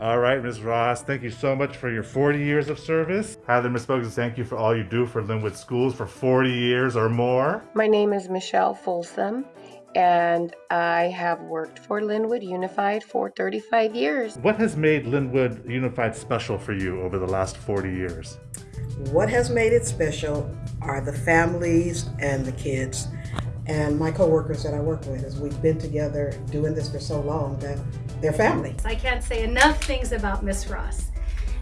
All right, Ms. Ross, thank you so much for your 40 years of service. Heather, Ms. Bogus, thank you for all you do for Lynwood Schools for 40 years or more. My name is Michelle Folsom, and I have worked for Lynwood Unified for 35 years. What has made Lynwood Unified special for you over the last 40 years? What has made it special are the families and the kids and my coworkers that I work with as we've been together doing this for so long that they're family. I can't say enough things about Miss Ross.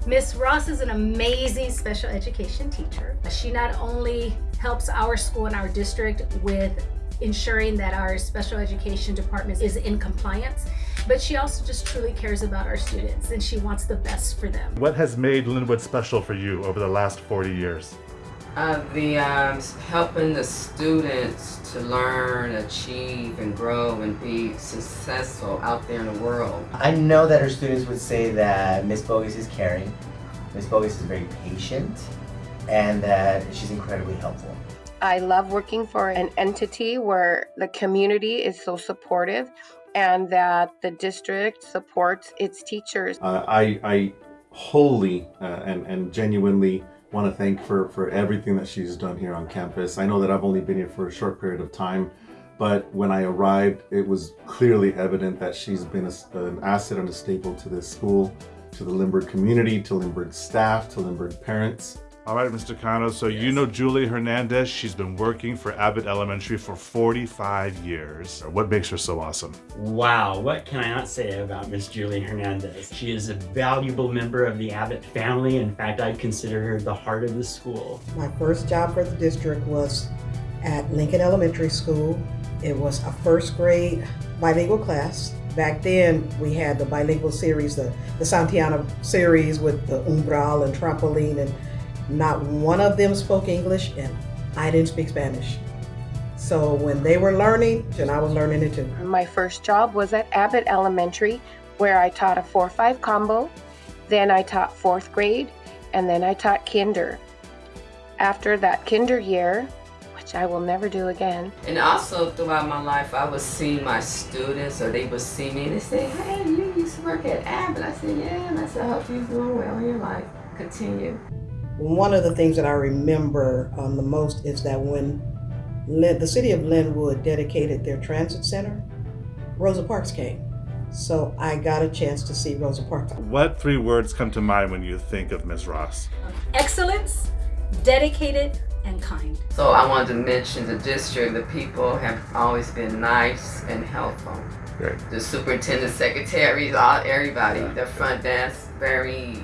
Miss Ross is an amazing special education teacher. She not only helps our school and our district with ensuring that our special education department is in compliance, but she also just truly cares about our students and she wants the best for them. What has made Lynwood special for you over the last 40 years? Uh, the um, helping the students to learn, achieve, and grow and be successful out there in the world. I know that her students would say that Miss Bogus is caring, Miss Bogus is very patient, and that she's incredibly helpful. I love working for an entity where the community is so supportive and that the district supports its teachers. Uh, I, I wholly uh, and, and genuinely want to thank for, for everything that she's done here on campus. I know that I've only been here for a short period of time, but when I arrived, it was clearly evident that she's been a, an asset and a staple to this school, to the Lindbergh community, to Lindbergh staff, to Lindbergh parents. All right, Mr. Cano, so you know Julie Hernandez. She's been working for Abbott Elementary for 45 years. What makes her so awesome? Wow, what can I not say about Miss Julie Hernandez? She is a valuable member of the Abbott family. In fact, I'd consider her the heart of the school. My first job for the district was at Lincoln Elementary School. It was a first grade bilingual class. Back then, we had the bilingual series, the, the Santillana series with the umbral and trampoline and not one of them spoke English and I didn't speak Spanish. So when they were learning, and I was learning it too. My first job was at Abbott Elementary where I taught a 4-5 combo, then I taught 4th grade, and then I taught kinder. After that kinder year, which I will never do again. And also throughout my life, I would see my students or they would see me and they say, hey, you used to work at Abbott. I said, yeah. And I said, I hope you're doing well in your life. Continue. One of the things that I remember um, the most is that when Lin the city of Lynwood dedicated their transit center, Rosa Parks came. So I got a chance to see Rosa Parks. What three words come to mind when you think of Ms. Ross? Excellence, dedicated, and kind. So I wanted to mention the district, the people have always been nice and helpful. Great. The superintendent, secretaries, all everybody, the front desk, very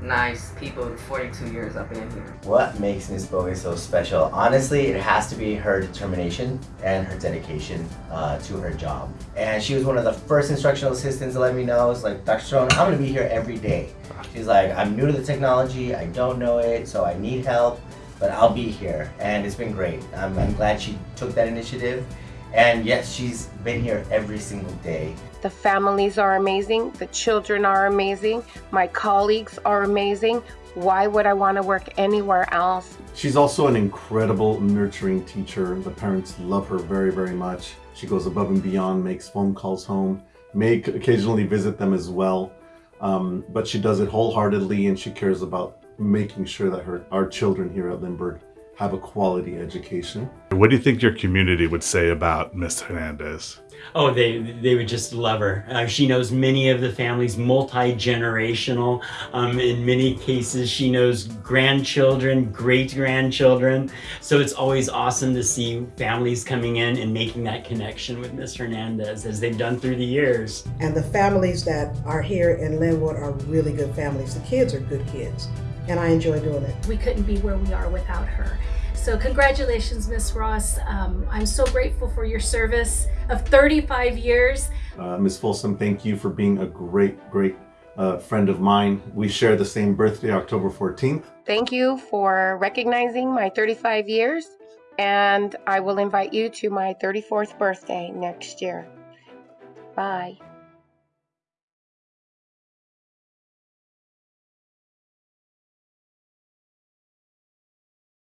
nice people 42 years I've been here. What makes Miss Bogus so special? Honestly, it has to be her determination and her dedication uh, to her job. And she was one of the first instructional assistants to let me know, it's like, Dr. Strone, I'm gonna be here every day. She's like, I'm new to the technology, I don't know it, so I need help, but I'll be here. And it's been great. I'm, I'm glad she took that initiative. And yes, she's been here every single day. The families are amazing. The children are amazing. My colleagues are amazing. Why would I want to work anywhere else? She's also an incredible nurturing teacher. The parents love her very, very much. She goes above and beyond, makes phone calls home, may occasionally visit them as well. Um, but she does it wholeheartedly and she cares about making sure that her our children here at Lindbergh have a quality education. What do you think your community would say about Miss Hernandez? Oh, they they would just love her. Uh, she knows many of the families, multi-generational. Um, in many cases, she knows grandchildren, great-grandchildren. So it's always awesome to see families coming in and making that connection with Miss Hernandez as they've done through the years. And the families that are here in Lynwood are really good families. The kids are good kids and I enjoy doing it. We couldn't be where we are without her. So congratulations, Miss Ross. Um, I'm so grateful for your service of 35 years. Uh, Ms. Folsom, thank you for being a great, great uh, friend of mine. We share the same birthday, October 14th. Thank you for recognizing my 35 years, and I will invite you to my 34th birthday next year. Bye.